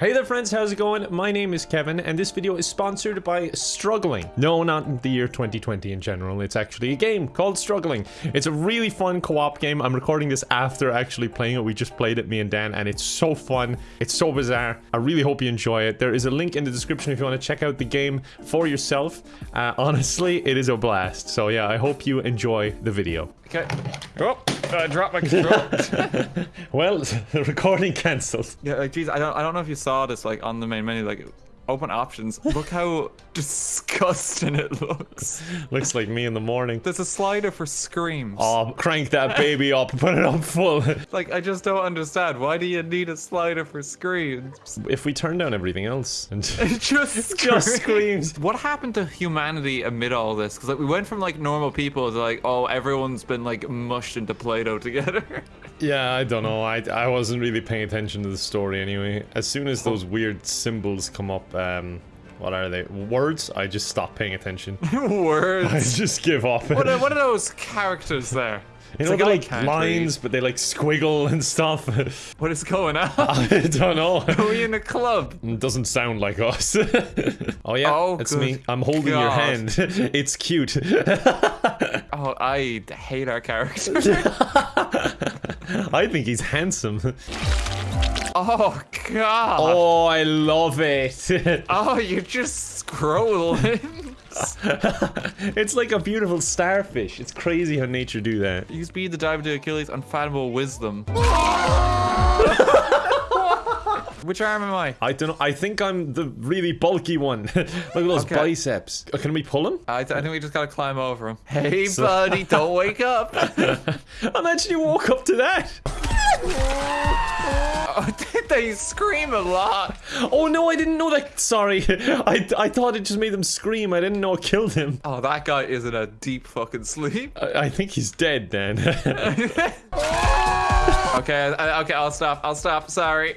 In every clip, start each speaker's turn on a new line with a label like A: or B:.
A: Hey there friends, how's it going? My name is Kevin and this video is sponsored by Struggling. No, not the year 2020 in general, it's actually a game called Struggling. It's a really fun co-op game. I'm recording this after actually playing it. We just played it, me and Dan, and it's so fun. It's so bizarre. I really hope you enjoy it. There is a link in the description if you want to check out the game for yourself. Uh, honestly, it is a blast. So yeah, I hope you enjoy the video.
B: Okay. Oh, I dropped my control.
A: Well, the recording cancelled.
B: yeah, like, geez, I don't, I don't know if you saw this, like, on the main menu, like, open options. Look how disgusting it looks.
A: Looks like me in the morning.
B: There's a slider for screams.
A: Oh, crank that baby up, put it up full.
B: Like, I just don't understand. Why do you need a slider for screams?
A: if we turn down everything else and
B: It just
A: just
B: screams.
A: screams.
B: What happened to humanity amid all this? Because like we went from like normal people to like, oh, everyone's been like mushed into Play-Doh together.
A: Yeah, I don't know. I I wasn't really paying attention to the story anyway. As soon as those weird symbols come up, um, what are they? Words? I just stop paying attention.
B: Words?
A: I just give up.
B: What are, what are those characters there?
A: you
B: It's
A: know,
B: like
A: they're like lines, but they like squiggle and stuff.
B: What is going on?
A: I don't know.
B: Are we in a club?
A: It doesn't sound like us. oh yeah,
B: Oh,
A: it's me. I'm holding your hand. it's cute.
B: Oh, I hate our character.
A: I think he's handsome.
B: Oh God.
A: Oh, I love it.
B: Oh, you're just scrolling.
A: it's like a beautiful starfish. It's crazy how nature do that.
B: you speed the dive to Achilles' unfathomable wisdom. Which arm am I?
A: I don't know. I think I'm the really bulky one. Look at those
B: Okay.
A: biceps. Uh, Can we pull him?
B: I, th- I think we just gotta climb over him. Hey,
A: So-
B: buddy, don't wake up.
A: Imagine you walk up to that.
B: they scream a lot.
A: Oh no, I didn't know that. Sorry. I, I thought it just made them scream. I didn't know it killed him.
B: Oh, that guy is in a deep fucking sleep.
A: I, I think he's dead then.
B: Okay, I, okay, I'll stop. I'll stop. Sorry.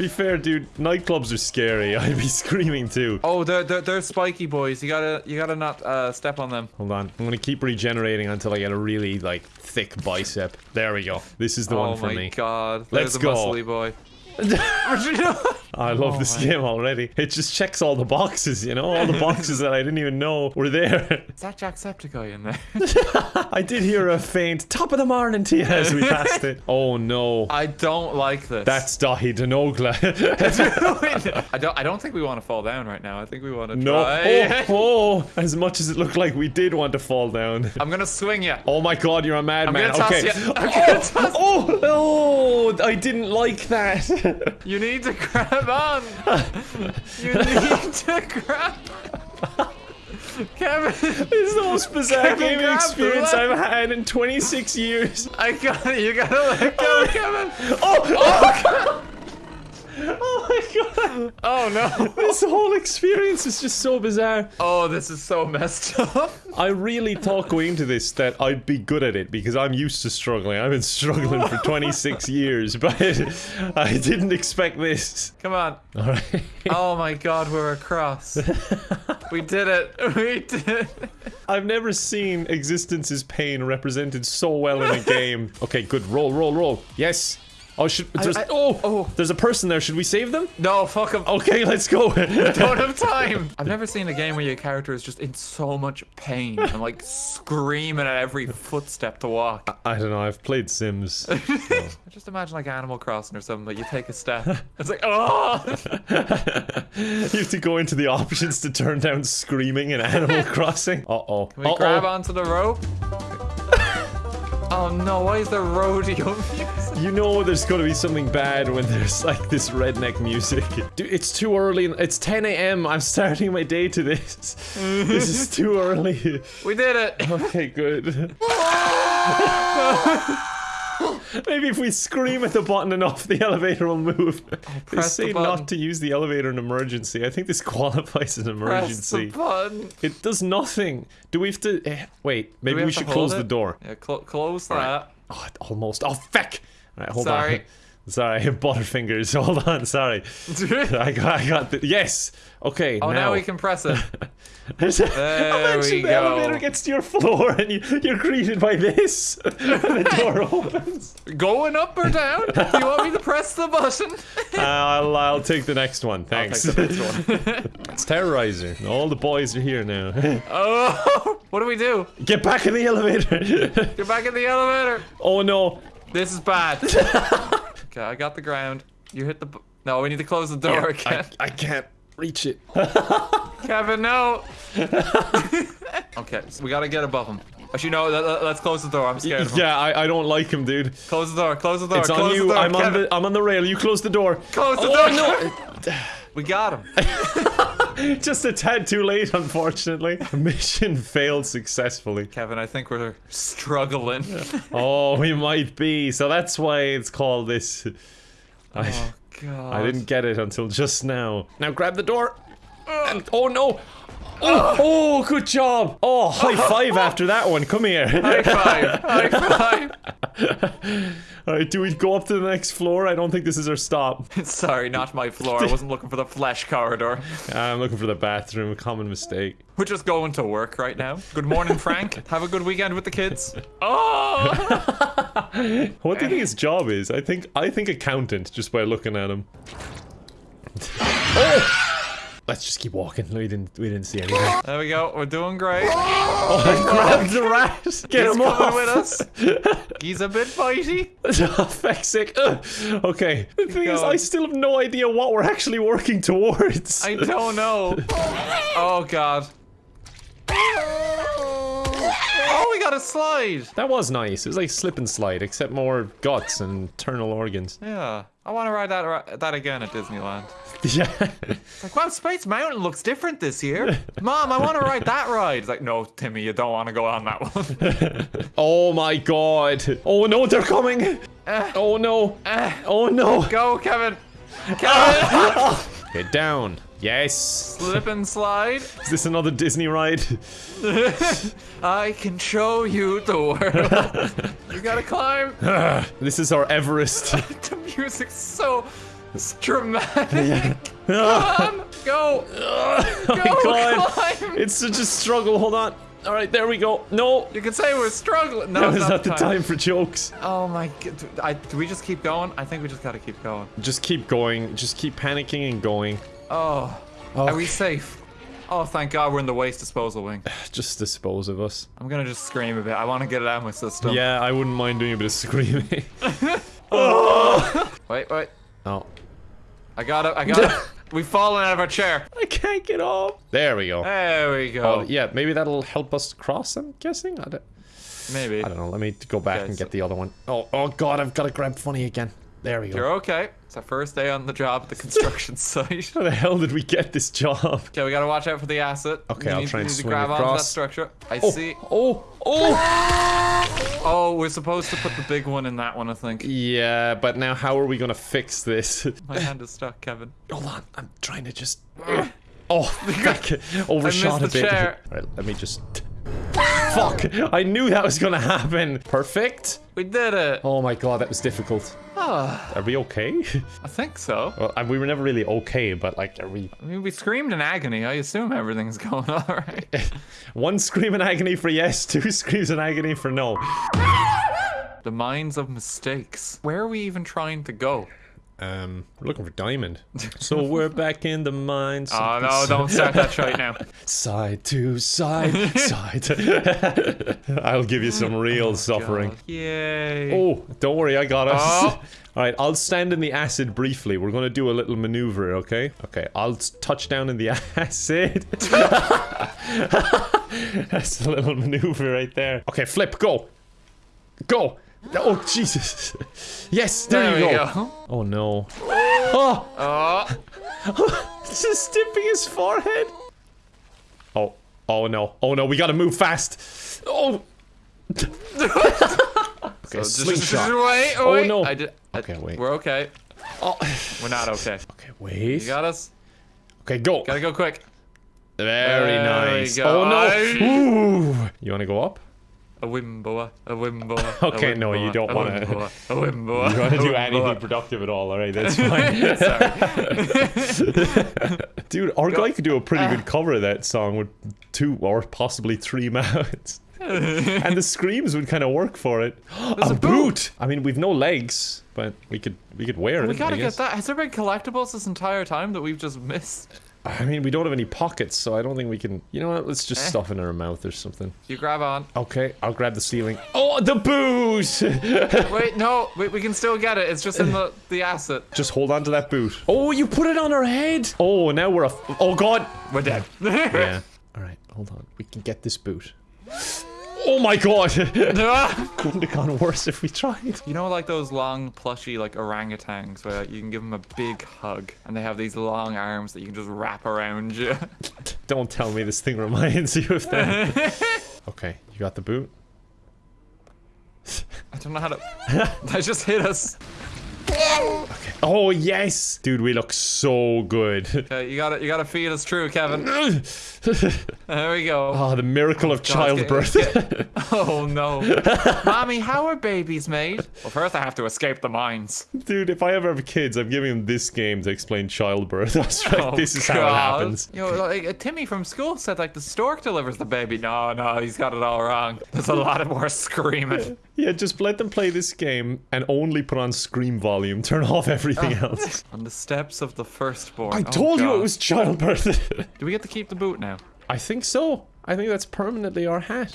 A: Be fair, dude, nightclubs are scary. I'd be screaming too.
B: Oh, they're, they're they're spiky boys. You gotta you gotta not uh, step on them.
A: Hold on. I'm gonna keep regenerating until I get a really like thick bicep. There we go. This is the
B: oh
A: one for me.
B: Oh my god.
A: Let's
B: a
A: go.
B: muscly boy.
A: I love
B: Oh
A: this
B: my-
A: game already. It just checks all the boxes, you know, all the boxes that I didn't even know were there.
B: Is that Jacksepticeye in there?
A: I did hear a faint top of the morning to you as we passed it. Oh no.
B: I don't like this.
A: That's Dahi Denogla.
B: I don't. I don't think we want to fall down right now. I think we want to
A: no.
B: try.
A: Oh, oh, as much as it looked like we did want to fall down.
B: I'm gonna swing you.
A: Oh my god, you're a madman. Okay.
B: you. I'm gonna
A: Oh, oh, oh, I didn't like that.
B: You need to grab on. You need to grab. Kevin,
A: This is the most bizarre
B: Kevin,
A: gaming experience. I've had in 26 years.
B: I got it. You gotta let go, oh, Kevin.
A: Oh, oh, oh god.
B: Oh no.
A: This whole experience is just so bizarre.
B: Oh, this is so messed up.
A: I really thought going into this that I'd be good at it because I'm used to struggling. I've been struggling for 26 years, but I didn't expect this.
B: Come on.
A: All right.
B: Oh my God, we're across. We did it. We did. it.
A: I've never seen existence's pain represented so well in a game. Okay, good. Roll, roll, roll. Yes. Oh, should there's,
B: I-
A: oh,
B: oh.
A: there's a person there. Should we save them?
B: No, fuck them.
A: Okay, let's go.
B: Don't have time. I've never seen a game where your character is just in so much pain and like screaming at every footstep to walk.
A: I don't know. I've played Sims.
B: I just imagine like Animal Crossing or something, but you take a step. It's like, oh!
A: you have to go into the options to turn down screaming in Animal Crossing. Uh oh.
B: Can we grab onto the rope? Oh no, why is there rodeo music?
A: You know there's gonna be something bad when there's like this redneck music. Dude, it's too early. It's 10 a.m. I'm starting my day to this. this is too early.
B: We did it!
A: Okay, good. Maybe if we scream at the button enough, the elevator will move. they
B: press the
A: say not to use the elevator in emergency. I think this qualifies as an
B: Press the
A: emergency.
B: button.
A: It does nothing. Do we have to? Eh, wait, maybe
B: we
A: we, should close the door.
B: Yeah, cl- close that.
A: Oh, almost. Oh, feck! Alright, hold
B: Sorry.
A: on. Sorry, Butterfingers. Hold on, sorry. I got, I got the, yes. Okay,
B: oh, now.
A: now
B: we can press it.
A: There
B: we
A: the
B: go.
A: elevator gets to your floor and you, you're greeted by this. the door opens.
B: Going up or down? Do you want me to press the button?
A: Uh, I'll, I'll take the next one, thanks.
B: next one.
A: it's Terrorizer. All the boys are here now.
B: oh, what do we do?
A: Get back in the elevator.
B: Get back in the elevator.
A: oh no.
B: This is bad. Okay, I got the ground. You hit the. bu- No, we need to close the oh, door
A: I,
B: again.
A: I can't reach it.
B: Kevin, no. okay, so we gotta get above him. Actually, no. Let, let- let's close the door. I'm scared of him.
A: Yeah, I, I don't like him, dude.
B: Close the door. Close the door.
A: It's
B: close
A: on
B: the
A: you.
B: door.
A: I'm on the I'm on the rail. You close the door.
B: Close the
A: Oh,
B: door. We got him.
A: Just a tad too late, unfortunately. Mission failed successfully.
B: Kevin, I think we're struggling.
A: Oh, we might be. So that's why it's called this. Oh, I,
B: Oh god.
A: I didn't get it until just now. Now grab the door. And, oh no. Oh, oh, good job. Oh, high five after that one. Come here.
B: High five. High five.
A: All right, do we go up to the next floor? I don't think this is our stop.
B: Sorry, not my floor. I wasn't looking for the flesh corridor.
A: I'm looking for the bathroom. A common mistake.
B: We're just going to work right now. Good morning, Frank. Have a good weekend with the kids. Oh!
A: What do you think his job is? I think I think accountant just by looking at him. oh! Let's just keep walking. We didn't we didn't see anything.
B: There we go. We're doing great.
A: Oh, grab the rat! Get
B: He's
A: him off!
B: with us. He's a bit bitey.
A: oh, feck's sake. Ugh. Okay. The thing is. I still have no idea what we're actually working towards.
B: I don't know. Oh god. Oh, we got a slide.
A: That was nice. It was like slip and slide, except more guts and internal organs.
B: Yeah. I want to ride that that again at Disneyland.
A: Yeah.
B: Like, wow, Space Mountain looks different this year. Mom, I want to ride that ride. It's like, no, Timmy, you don't want to go on that one.
A: oh my god. Oh no, they're coming. Eh. Oh no. Eh. Oh no.
B: go, Kevin. Kevin.
A: Get down. Yes.
B: Slip and slide.
A: Is this another Disney ride?
B: I can show you the world. you gotta climb.
A: This is our Everest.
B: the music's so it's dramatic. Come on, go.
A: oh
B: Go,
A: god.
B: climb.
A: It's such a struggle. Hold on. All right, there we go. No.
B: You can say we're struggling. No,
A: That was not the time for jokes.
B: Oh my god. I, do we just keep going? I think we just gotta keep going.
A: Just keep going. Just keep panicking and going.
B: Oh. Are we
A: oh.
B: safe? Oh, thank God we're in the waste disposal wing.
A: Just dispose of us.
B: I'm gonna just scream a bit. I want to get it out of my system.
A: Yeah, I wouldn't mind doing a bit of screaming. oh.
B: Wait, wait.
A: oh.
B: I got it. I got it. We've fallen out of our chair.
A: I can't get off. There we go.
B: There we go.
A: Oh, yeah, maybe that'll help us cross, I'm guessing? I don't,
B: Maybe.
A: I don't know. Let me go back
B: Okay,
A: and
B: so-
A: get the other one. Oh, oh god, I've got to grab funny again. There we go.
B: You're okay. It's our first day on the job at the construction site.
A: How the hell did we get this job?
B: Okay, we gotta watch out for the asset.
A: Okay,
B: You
A: I'll
B: need,
A: try and
B: need to
A: swing
B: grab onto that structure. I
A: Oh,
B: see.
A: oh, oh!
B: Oh, we're supposed to put the big one in that one, I think.
A: Yeah, but now how are we gonna fix this?
B: My hand is stuck, Kevin.
A: Hold on, I'm trying to just. Oh, back, overshot
B: I
A: a
B: missed the
A: bit.
B: chair.
A: Right, let me just. Fuck! I knew that was gonna happen. Perfect.
B: We did it.
A: Oh my god, that was difficult.
B: Ah,
A: Are we okay?
B: I think so.
A: Well, and we were never really okay, but like, are we?
B: I mean, we screamed in agony. I assume everything's going all right.
A: One scream in agony for yes, two screams in agony for no.
B: the minds of mistakes. Where are we even trying to go?
A: Um, we're looking for diamond. So we're back in the mines.
B: Oh no! Don't start that right now.
A: Side to side, side. To... I'll give you some real suffering.
B: God. Yay!
A: Oh, don't worry, I got us.
B: Oh.
A: All right, I'll stand in the acid briefly. We're gonna do a little maneuver, okay? Okay, I'll touch down in the acid. That's a little maneuver right there. Okay, flip, go, go. Oh Jesus! Yes, there,
B: There
A: you go.
B: go.
A: Oh no! Oh,
B: Oh,
A: just dipping his forehead. Oh, oh no! Oh no! We gotta move fast. Oh. okay,
B: just-
A: slingshot.
B: Wait,
A: Oh,
B: wait.
A: no.
B: I did. I-
A: Okay, wait.
B: We're okay.
A: Oh.
B: We're not okay.
A: Okay, wait.
B: You got us.
A: Okay, go.
B: Gotta go quick.
A: Very
B: There
A: nice.
B: go.
A: Oh no! Ooh. You want to go up?
B: A wimoweh, a wimoweh.
A: Okay, no, you don't wanna-
B: A wimoweh.
A: You want to do
B: wimoweh.
A: anything productive at all, alright, that's fine.
B: Sorry.
A: Dude, our guy could do a pretty
B: Ah.
A: good cover of that song with two or possibly three mouths. and the screams would kind of work for it. a,
B: a
A: boot.
B: boot.
A: I mean, we've no legs, but we could we could wear it.
B: we gotta get that. Has there been collectibles this entire time that we've just missed?
A: I mean, we don't have any pockets, so I don't think we can. You know what? Let's just
B: Eh.
A: stuff it in our mouth or something.
B: You grab on.
A: Okay, I'll grab the ceiling. Oh, the boot!
B: Wait, no, we, we can still get it. It's just in the, the acid.
A: just hold on to that boot. Oh, you put it on our head. Oh, now we're a. oh God.
B: We're dead.
A: Yeah. All right, hold on. We can get this boot. Oh my God! Couldn't have gone worse if we tried.
B: You know, like those long, plushy, like orangutans, where you can give them a big hug, and they have these long arms that you can just wrap around you.
A: Don't tell me this thing reminds you of that. okay, you got the boot.
B: I don't know how to. That just hit us. Okay.
A: Oh yes, dude, we look so good.
B: Okay, you gotta, you gotta feed us true, Kevin. There we go.
A: Oh, the miracle of
B: God, it's
A: childbirth.
B: getting- Oh no, mommy, how are babies made? Well, first I have to escape the mines.
A: Dude, if I ever have kids, I'm giving them this game to explain childbirth. That's right.
B: Oh,
A: this is how it
B: God.
A: happens.
B: Yo, like, uh, Timmy from school said like the stork delivers the baby. No, no, he's got it all wrong. There's a lot of more screaming.
A: Yeah, just let them play this game and only put on scream volume. Turn off everything else.
B: On the steps of the firstborn.
A: I
B: Oh,
A: told you it was childbirth.
B: Do we get to keep the boot now?
A: I think so. I think that's permanently our hat.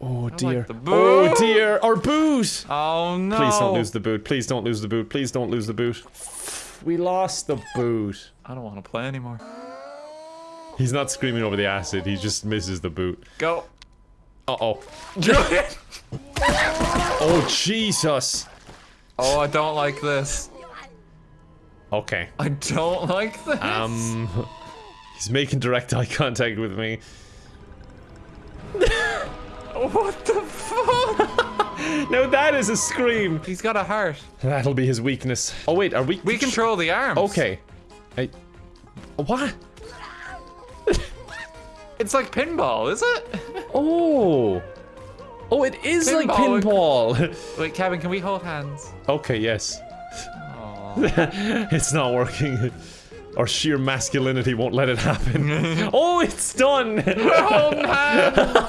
A: Oh dear.
B: the
A: oh dear. Our boot.
B: Oh no!
A: Please don't lose the boot. Please don't lose the boot. Please don't lose the boot. We lost the boot.
B: I don't want to play anymore.
A: He's not screaming over the acid. He just misses the boot.
B: Go.
A: Uh oh. Oh Jesus.
B: oh, I don't like this.
A: Okay.
B: I don't like this.
A: Um. He's making direct eye contact with me.
B: what the fuck?
A: Now that is a scream.
B: He's got a heart.
A: That'll be his weakness. Oh wait, are we?
B: We control the arms.
A: Okay. I. What?
B: It's like pinball, is it?
A: Oh. Oh, it is like
B: Pinball.
A: pinball.
B: Wait, Kevin, can we hold hands?
A: okay, yes. It's not working. Our sheer masculinity won't let it happen. oh, it's done.
B: We're holding hands.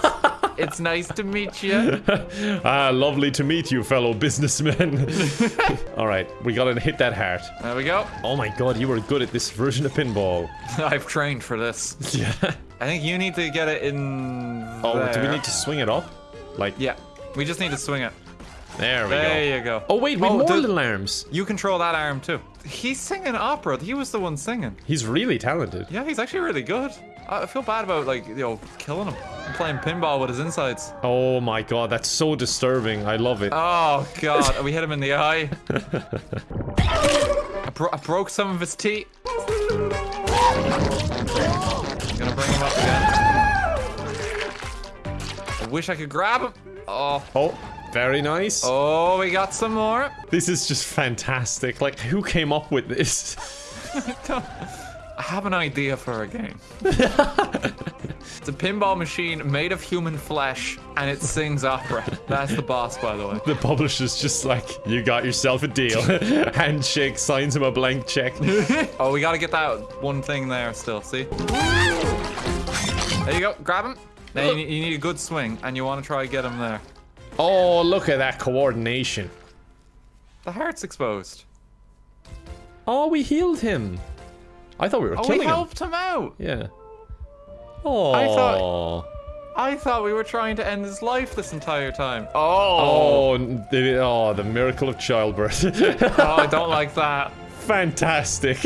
B: it's nice to meet you.
A: ah, lovely to meet you, fellow businessmen. All right, we gotta hit that heart.
B: There we go.
A: Oh my god, you were good at this version of pinball.
B: I've trained for this.
A: Yeah.
B: I think you need to get it in.
A: Oh, do we need to swing it up? Like,
B: Yeah, we just need to swing it.
A: There we
B: There
A: go.
B: you go.
A: Oh wait, we have
B: Oh,
A: more
B: the-
A: little arms.
B: You control that arm too. He's singing opera. He was the one singing.
A: He's really talented.
B: Yeah, he's actually really good. I feel bad about like you know killing him. I'm playing pinball with his insides.
A: Oh my god, that's so disturbing. I love it.
B: Oh god, we hit him in the eye. I, bro- I broke some of his teeth. I'm gonna bring him up again. I wish I could grab him. Oh,
A: Oh, very nice.
B: oh, we got some more.
A: This is just fantastic. Like, who came up with this?
B: I have an idea for a game. it's a pinball machine made of human flesh, and it sings opera. That's the boss, by the way.
A: The publisher's just like, you got yourself a deal. Handshake, signs him a blank check.
B: Oh, we gotta get that one thing there still, see? There you go, grab him. Now you need, you need a good swing, and you want to try to get him there.
A: Oh, look at that coordination.
B: The heart's exposed.
A: Oh, we healed him. I thought we were
B: Oh,
A: killing
B: we
A: him.
B: helped him out.
A: Yeah. Oh.
B: I thought- oh. I thought we were trying to end his life this entire time. Oh,
A: Oh, oh the, oh, the miracle of childbirth.
B: oh I don't like that.
A: Fantastic.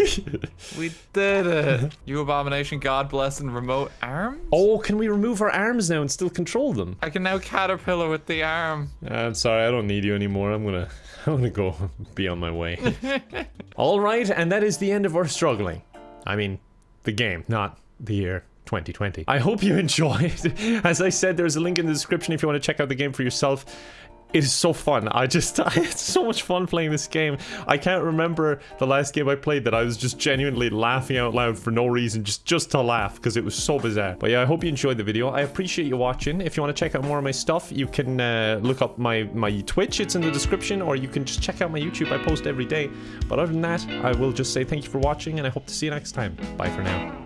B: We did it. You abomination, God bless, and remote arms?
A: oh, can we remove our arms now and still control them?
B: I can now caterpillar with the arm.
A: Uh, I'm sorry, I don't need you anymore. I'm gonna, I'm gonna go be on my way. All right, and that is the end of our struggling. I mean, the game, not the year 2020. I hope you enjoyed. As I said, there's a link in the description if you want to check out the game for yourself. It is so fun. I just, I had so much fun playing this game. I can't remember the last game I played that I was just genuinely laughing out loud for no reason, just, just to laugh, because it was so bizarre. But yeah, I hope you enjoyed the video. I appreciate you watching. If you want to check out more of my stuff, you can uh, look up my, my Twitch. It's in the description, or you can just check out my YouTube. I post every day. But other than that, I will just say thank you for watching, and I hope to see you next time. Bye for now.